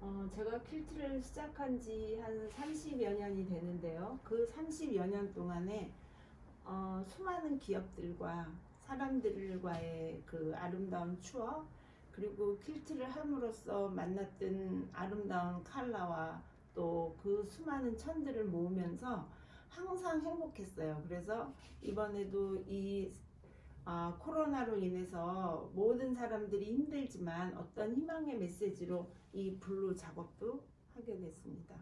어, 제가 퀼트를 시작한 지 한 30여 년이 되는데요. 그 30여 년 동안에 어, 수많은 기업들과 사람들과의 그 아름다운 추억 그리고 퀼트를 함으로써 만났던 아름다운 컬러와 또 그 수많은 천들을 모으면서 항상 행복했어요. 그래서 이번에도 이 아, 코로나로 인해서 모든 사람들이 힘들지만 어떤 희망의 메시지로 이 blue 작업도 하게 됐습니다.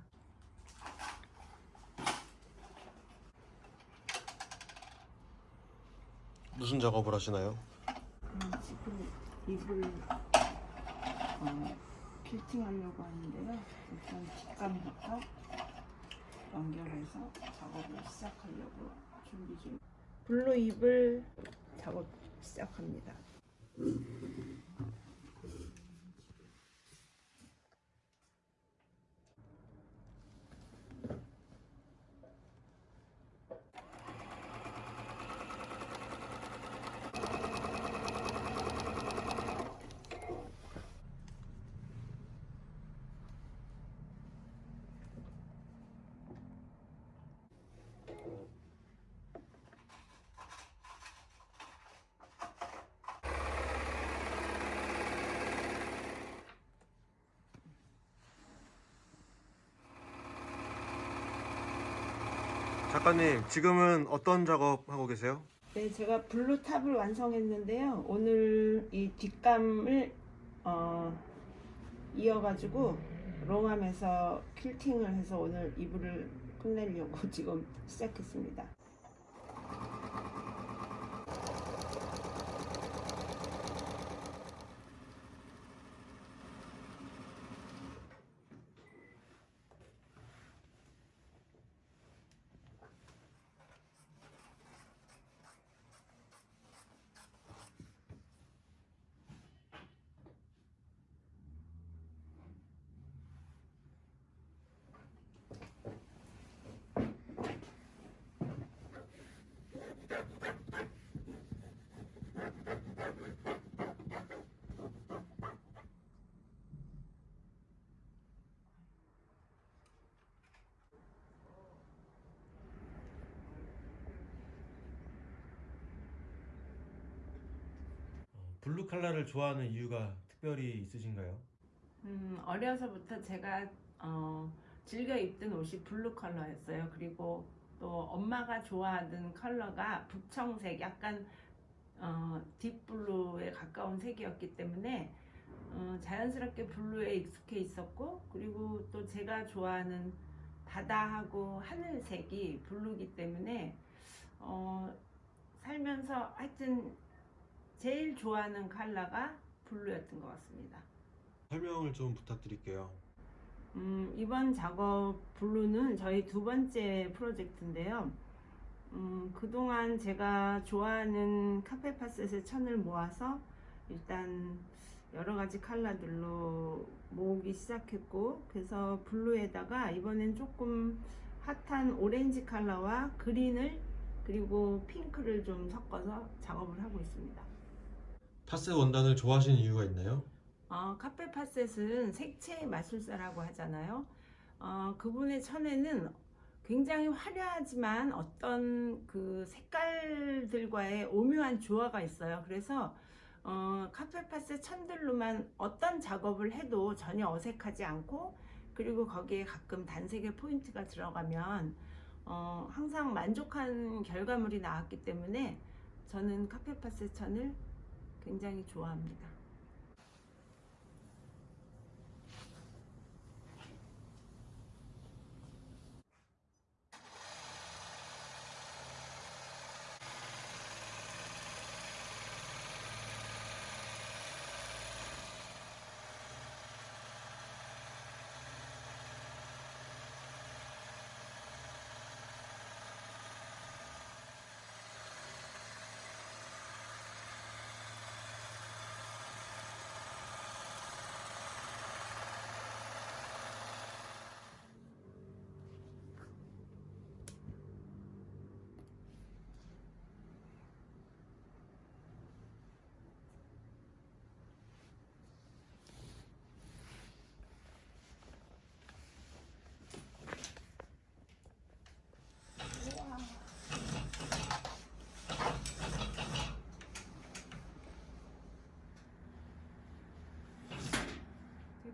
무슨 작업을 하시나요? 음, 지금 이불 어, 퀼팅하려고 하는데요. 일단 뒷감부터 연결해서 작업을 시작하려고 준비 중. blue 이불 작업 시작합니다. 작가님 지금은 어떤 작업하고 계세요? 네, 제가 blue top을 완성했는데요. 오늘 이 뒷감을 어, 이어가지고 longarm에서 퀼팅을 해서 오늘 이불을 끝내려고 지금 시작했습니다. 블루 칼라를 좋아하는 이유가 특별히 있으신가요? 음, 어려서부터 제가 어, 즐겨 입던 옷이 blue 컬러였어요. 그리고 또 엄마가 좋아하던 컬러가 북청색, 약간 어, deep blue에 가까운 색이었기 때문에 어, 자연스럽게 blue에 익숙해 있었고 그리고 또 제가 좋아하는 바다하고 하늘색이 blue기 때문에 어, 살면서 하여튼 제일 좋아하는 컬러가 blue였던 것 같습니다. 설명을 좀 부탁드릴게요. 음, 이번 작업 blue는 저희 두 번째 프로젝트인데요. 음, 그동안 제가 좋아하는 Kaffe Fassett의 천을 모아서 일단 여러 가지 컬러들로 모으기 시작했고 그래서 blue에다가 이번엔 조금 핫한 오렌지 컬러와 그린을 그리고 핑크를 좀 섞어서 작업을 하고 있습니다. 파스 원단을 좋아하시는 이유가 있나요? 어, 카페 파셋은 색채의 마술사라고 하잖아요. 어, 그분의 천에는 굉장히 화려하지만 어떤 그 색깔들과의 오묘한 조화가 있어요. 그래서 어, 카페 파셋 천들로만 어떤 작업을 해도 전혀 어색하지 않고 그리고 거기에 가끔 단색의 포인트가 들어가면 어, 항상 만족한 결과물이 나왔기 때문에 저는 카페 파셋 천을 굉장히 좋아합니다.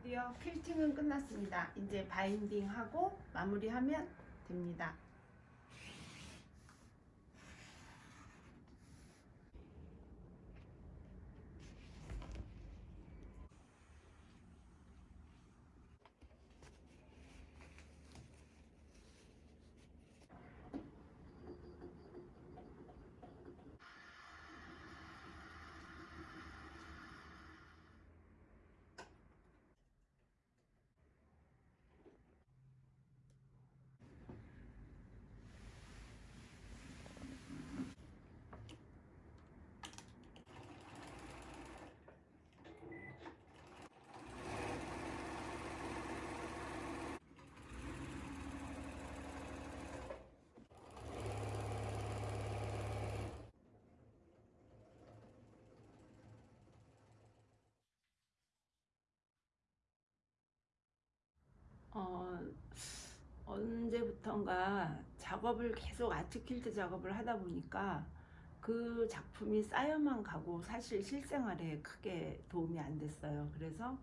드디어 퀼팅은 끝났습니다. 이제 바인딩하고 마무리하면 됩니다. 어, 언제부턴가 작업을 계속 아트킬트 작업을 하다 보니까 그 작품이 쌓여만 가고 사실 실생활에 크게 도움이 안 됐어요. 그래서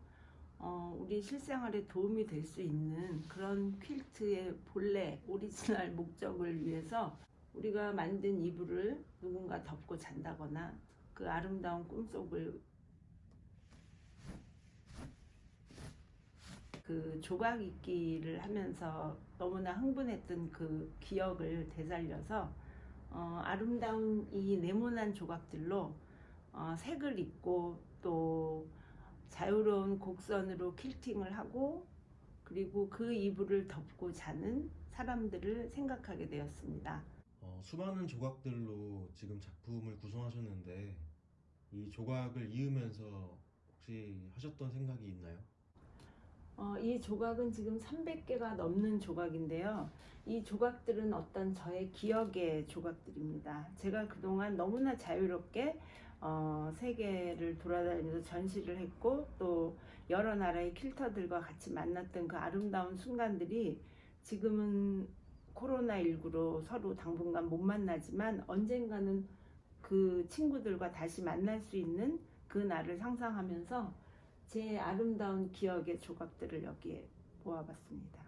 어, 우리 실생활에 도움이 될 수 있는 그런 퀼트의 본래 오리지널 목적을 위해서 우리가 만든 이불을 누군가 덮고 잔다거나 그 아름다운 꿈속을 그 조각 읽기를 하면서 너무나 흥분했던 그 기억을 되살려서 어, 아름다운 이 네모난 조각들로 어, 색을 입고 또 자유로운 곡선으로 퀼팅을 하고 그리고 그 이불을 덮고 자는 사람들을 생각하게 되었습니다. 어, 수많은 조각들로 지금 작품을 구성하셨는데 이 조각을 이으면서 혹시 하셨던 생각이 있나요? 어, 이 조각은 지금 300개가 넘는 조각인데요. 이 조각들은 어떤 저의 기억의 조각들입니다. 제가 그동안 너무나 자유롭게 어, 세계를 돌아다니면서 전시를 했고 또 여러 나라의 퀼터들과 같이 만났던 그 아름다운 순간들이 지금은 코로나19로 서로 당분간 못 만나지만 언젠가는 그 친구들과 다시 만날 수 있는 그 날을 상상하면서 제 아름다운 기억의 조각들을 여기에 모아봤습니다.